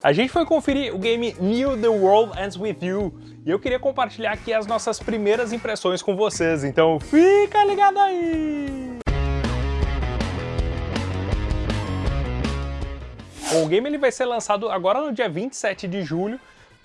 A gente foi conferir o game New The World Ends With You. E eu queria compartilhar aqui as nossas primeiras impressões com vocês, então fica ligado aí! Bom, o game ele vai ser lançado agora no dia 27 de julho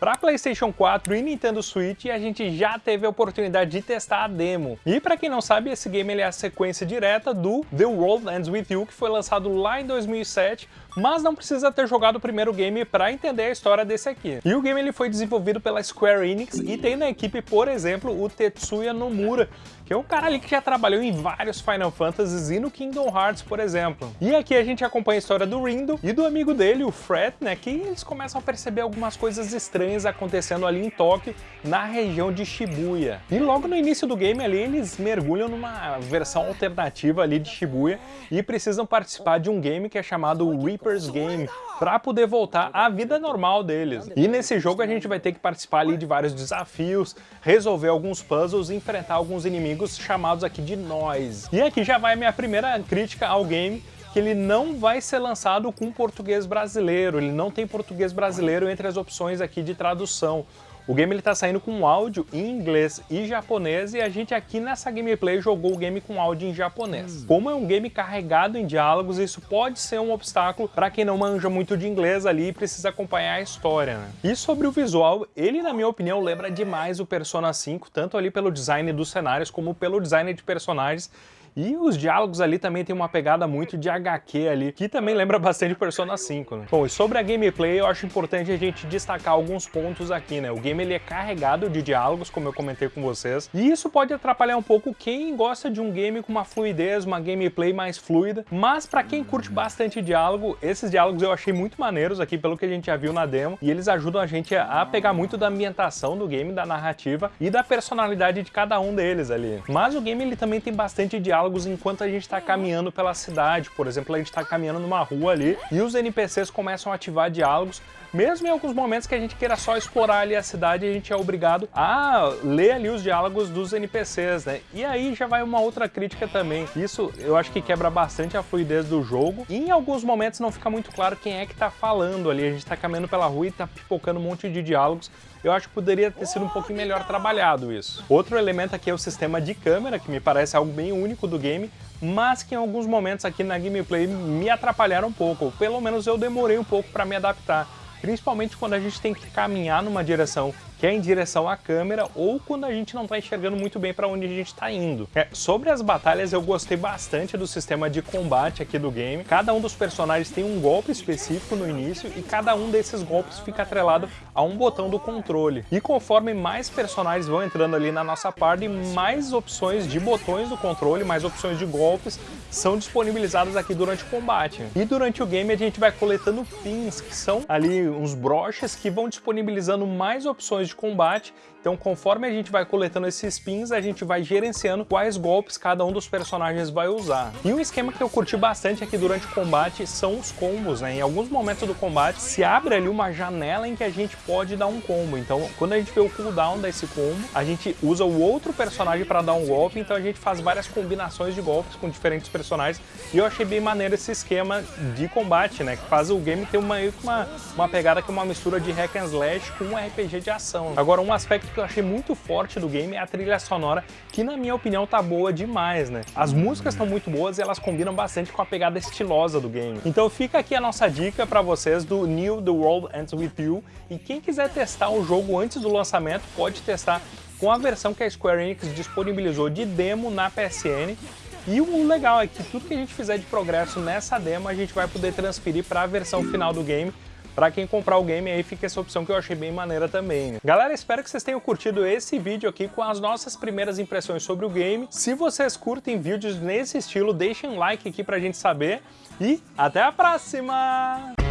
para PlayStation 4 e Nintendo Switch a gente já teve a oportunidade de testar a demo. E para quem não sabe, esse game é a sequência direta do The World Ends With You, que foi lançado lá em 2007, mas não precisa ter jogado o primeiro game para entender a história desse aqui. E o game ele foi desenvolvido pela Square Enix e tem na equipe, por exemplo, o Tetsuya Nomura, que é um cara ali que já trabalhou em vários Final Fantasies e no Kingdom Hearts, por exemplo. E aqui a gente acompanha a história do Rindo e do amigo dele, o Fred, né, que eles começam a perceber algumas coisas estranhas acontecendo ali em Tóquio, na região de Shibuya. E logo no início do game ali, eles mergulham numa versão alternativa ali de Shibuya e precisam participar de um game que é chamado Reaper Reaper's Game para poder voltar à vida normal deles. E nesse jogo a gente vai ter que participar ali de vários desafios, resolver alguns puzzles e enfrentar alguns inimigos chamados aqui de Nós. E aqui já vai a minha primeira crítica ao game, que ele não vai ser lançado com português brasileiro, ele não tem português brasileiro entre as opções aqui de tradução. O game está saindo com áudio em inglês e japonês e a gente aqui nessa gameplay jogou o game com áudio em japonês. Hum. Como é um game carregado em diálogos, isso pode ser um obstáculo para quem não manja muito de inglês ali e precisa acompanhar a história. Né? E sobre o visual, ele na minha opinião lembra demais o Persona 5, tanto ali pelo design dos cenários como pelo design de personagens e os diálogos ali também tem uma pegada muito de HQ ali, que também lembra bastante Persona 5, né? Bom, e sobre a gameplay, eu acho importante a gente destacar alguns pontos aqui, né? O game ele é carregado de diálogos, como eu comentei com vocês, e isso pode atrapalhar um pouco quem gosta de um game com uma fluidez, uma gameplay mais fluida, mas para quem curte bastante diálogo, esses diálogos eu achei muito maneiros aqui, pelo que a gente já viu na demo, e eles ajudam a gente a pegar muito da ambientação do game, da narrativa e da personalidade de cada um deles ali. Mas o game ele também tem bastante diálogo diálogos enquanto a gente está caminhando pela cidade. Por exemplo, a gente está caminhando numa rua ali e os NPCs começam a ativar diálogos mesmo em alguns momentos que a gente queira só explorar ali a cidade, a gente é obrigado a ler ali os diálogos dos NPCs, né? E aí já vai uma outra crítica também. Isso eu acho que quebra bastante a fluidez do jogo. E em alguns momentos não fica muito claro quem é que tá falando ali. A gente tá caminhando pela rua e tá pipocando um monte de diálogos. Eu acho que poderia ter sido um pouquinho melhor trabalhado isso. Outro elemento aqui é o sistema de câmera, que me parece algo bem único do game, mas que em alguns momentos aqui na gameplay me atrapalharam um pouco. Pelo menos eu demorei um pouco para me adaptar principalmente quando a gente tem que caminhar numa direção que é em direção à câmera ou quando a gente não está enxergando muito bem para onde a gente está indo. É, sobre as batalhas, eu gostei bastante do sistema de combate aqui do game. Cada um dos personagens tem um golpe específico no início e cada um desses golpes fica atrelado a um botão do controle. E conforme mais personagens vão entrando ali na nossa party, mais opções de botões do controle, mais opções de golpes são disponibilizadas aqui durante o combate. E durante o game a gente vai coletando pins, que são ali uns broches que vão disponibilizando mais opções de de combate. Então, conforme a gente vai coletando esses pins, a gente vai gerenciando quais golpes cada um dos personagens vai usar. E um esquema que eu curti bastante aqui durante o combate são os combos, né? Em alguns momentos do combate, se abre ali uma janela em que a gente pode dar um combo. Então, quando a gente vê o cooldown desse combo, a gente usa o outro personagem para dar um golpe, então a gente faz várias combinações de golpes com diferentes personagens. E eu achei bem maneiro esse esquema de combate, né? Que faz o game ter uma, uma, uma pegada que é uma mistura de hack and slash com um RPG de ação. Agora, um aspecto que eu achei muito forte do game é a trilha sonora, que na minha opinião tá boa demais, né? As músicas estão muito boas e elas combinam bastante com a pegada estilosa do game. Então fica aqui a nossa dica para vocês do New The World Ends With You, e quem quiser testar o jogo antes do lançamento, pode testar com a versão que a Square Enix disponibilizou de demo na PSN, e o legal é que tudo que a gente fizer de progresso nessa demo, a gente vai poder transferir para a versão final do game, para quem comprar o game aí fica essa opção que eu achei bem maneira também. Né? Galera, espero que vocês tenham curtido esse vídeo aqui com as nossas primeiras impressões sobre o game. Se vocês curtem vídeos nesse estilo, deixem um like aqui pra gente saber e até a próxima!